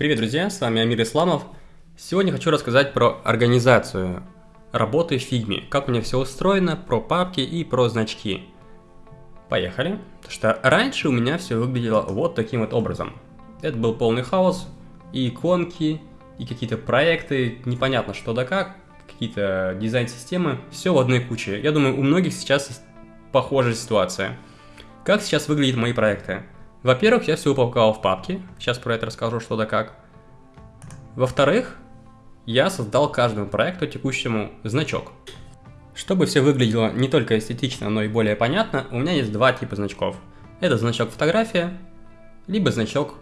Привет, друзья, с вами Амир Исламов. Сегодня хочу рассказать про организацию работы в фигме, как у меня все устроено, про папки и про значки. Поехали. Потому что раньше у меня все выглядело вот таким вот образом. Это был полный хаос, и иконки, и какие-то проекты, непонятно что да как, какие-то дизайн-системы, все в одной куче. Я думаю, у многих сейчас похожая ситуация. Как сейчас выглядят мои проекты? Во-первых, я все упаковал в папки, сейчас про это расскажу что да как. Во-вторых, я создал каждому проекту текущему значок. Чтобы все выглядело не только эстетично, но и более понятно, у меня есть два типа значков. Это значок фотография, либо значок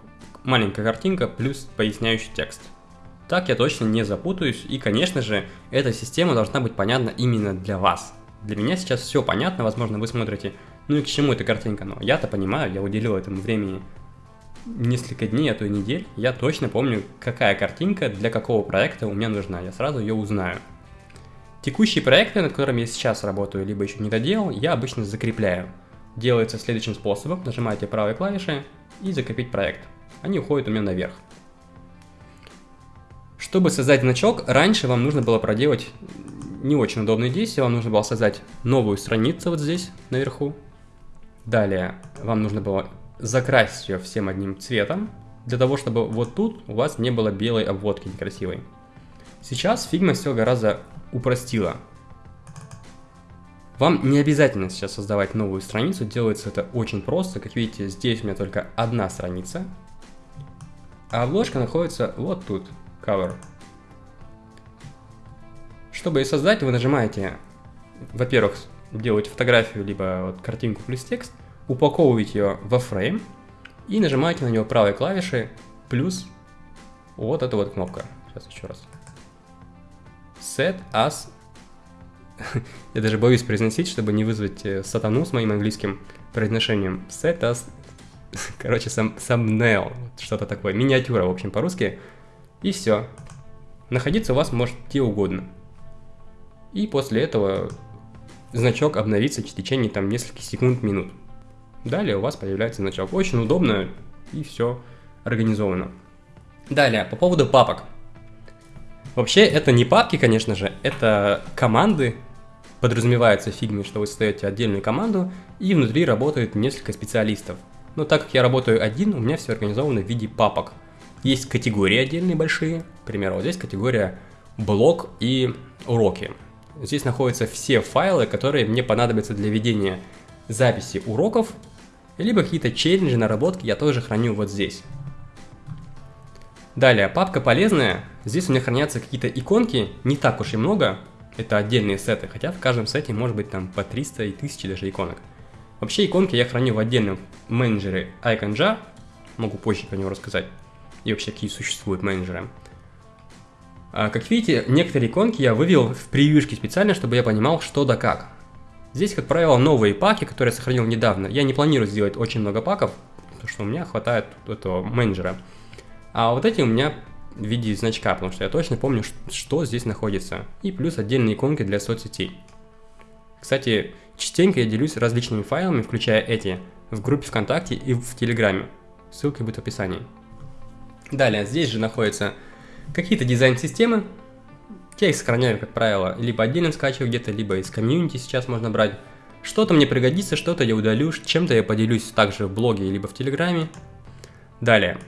маленькая картинка плюс поясняющий текст. Так я точно не запутаюсь, и, конечно же, эта система должна быть понятна именно для вас. Для меня сейчас все понятно, возможно, вы смотрите ну и к чему эта картинка? Но я-то понимаю, я уделил этому времени несколько дней, а то и недель. Я точно помню, какая картинка для какого проекта у меня нужна. Я сразу ее узнаю. Текущие проекты, над которыми я сейчас работаю, либо еще не доделал, я обычно закрепляю. Делается следующим способом. Нажимаете правой клавишей и закрепить проект. Они уходят у меня наверх. Чтобы создать значок, раньше вам нужно было проделать не очень удобные действия. Вам нужно было создать новую страницу вот здесь, наверху. Далее вам нужно было закрасить ее всем одним цветом, для того, чтобы вот тут у вас не было белой обводки некрасивой. Сейчас Figma все гораздо упростила. Вам не обязательно сейчас создавать новую страницу, делается это очень просто. Как видите, здесь у меня только одна страница, а обложка находится вот тут, cover. Чтобы ее создать, вы нажимаете, во-первых, делать фотографию, либо вот картинку плюс текст, упаковываете ее во фрейм и нажимаете на него правой клавишей плюс вот эта вот кнопка. Сейчас еще раз. Set as... Я даже боюсь произносить, чтобы не вызвать э, сатану с моим английским произношением. Set as... Короче, сам, thumbnail, что-то такое. Миниатюра, в общем, по-русски. И все. Находиться у вас может где угодно. И после этого значок обновится в течение там нескольких секунд, минут. Далее у вас появляется значок. Очень удобно и все организовано. Далее, по поводу папок. Вообще, это не папки, конечно же, это команды. Подразумевается в фигме, что вы создаете отдельную команду, и внутри работает несколько специалистов. Но так как я работаю один, у меня все организовано в виде папок. Есть категории отдельные большие, к примеру, вот здесь категория блог и уроки. Здесь находятся все файлы, которые мне понадобятся для ведения записи уроков, либо какие-то челленджи, наработки я тоже храню вот здесь. Далее, папка полезная. Здесь у меня хранятся какие-то иконки, не так уж и много. Это отдельные сеты, хотя в каждом сете может быть там по 300 и 1000 даже иконок. Вообще иконки я храню в отдельном менеджере IconJar, могу позже про него рассказать, и вообще какие существуют менеджеры. А, как видите, некоторые иконки я вывел в превьюшке специально, чтобы я понимал, что да как. Здесь, как правило, новые паки, которые я сохранил недавно. Я не планирую сделать очень много паков, потому что у меня хватает этого менеджера. А вот эти у меня в виде значка, потому что я точно помню, что здесь находится. И плюс отдельные иконки для соцсетей. Кстати, частенько я делюсь различными файлами, включая эти, в группе ВКонтакте и в Телеграме. Ссылка будет в описании. Далее, здесь же находится Какие-то дизайн-системы, я их сохраняю, как правило, либо отдельно скачиваю где-то, либо из комьюнити сейчас можно брать. Что-то мне пригодится, что-то я удалю, чем-то я поделюсь также в блоге, либо в Телеграме. Далее,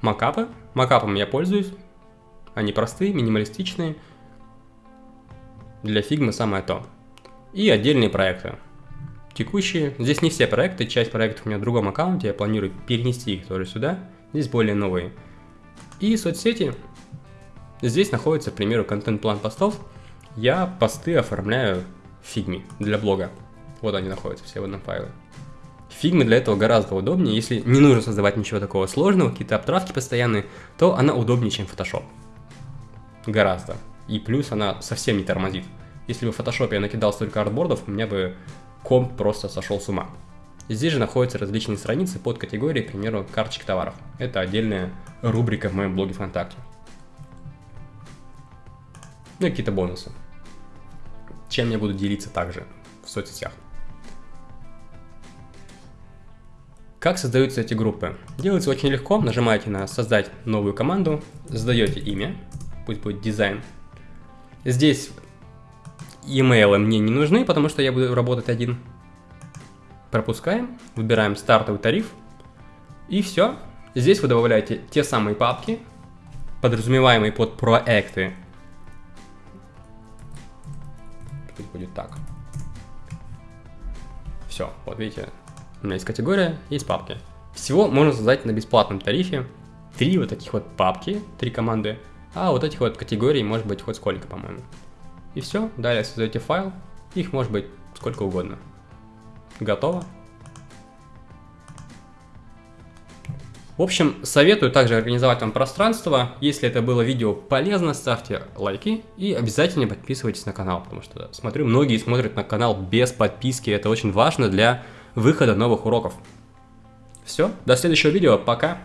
макапы. Макапом я пользуюсь. Они простые, минималистичные. Для фигмы самое то. И отдельные проекты. Текущие. Здесь не все проекты, часть проектов у меня в другом аккаунте, я планирую перенести их тоже сюда. Здесь более новые. И соцсети. Здесь находится, к примеру, контент-план постов. Я посты оформляю в фигме для блога. Вот они находятся все в одном файле. Фигма для этого гораздо удобнее. Если не нужно создавать ничего такого сложного, какие-то обтравки постоянные, то она удобнее, чем Photoshop. Гораздо. И плюс она совсем не тормозит. Если бы в Photoshop я накидал столько артбордов, у меня бы комп просто сошел с ума. Здесь же находятся различные страницы под категорией, к примеру, карточек товаров. Это отдельная рубрика в моем блоге ВКонтакте ну и какие-то бонусы. Чем я буду делиться также в соцсетях. Как создаются эти группы? Делается очень легко, нажимаете на создать новую команду, задаете имя, пусть будет дизайн. Здесь e-mail мне не нужны, потому что я буду работать один. Пропускаем, выбираем стартовый тариф и все. Здесь вы добавляете те самые папки, подразумеваемые под проекты. Будет так. Все, вот видите, у меня есть категория, есть папки. Всего можно создать на бесплатном тарифе три вот таких вот папки, три команды, а вот этих вот категорий может быть хоть сколько, по-моему. И все, далее создаете файл, их может быть сколько угодно. Готово. В общем, советую также организовать вам пространство. Если это было видео полезно, ставьте лайки и обязательно подписывайтесь на канал, потому что смотрю, многие смотрят на канал без подписки, это очень важно для выхода новых уроков. Все, до следующего видео, пока!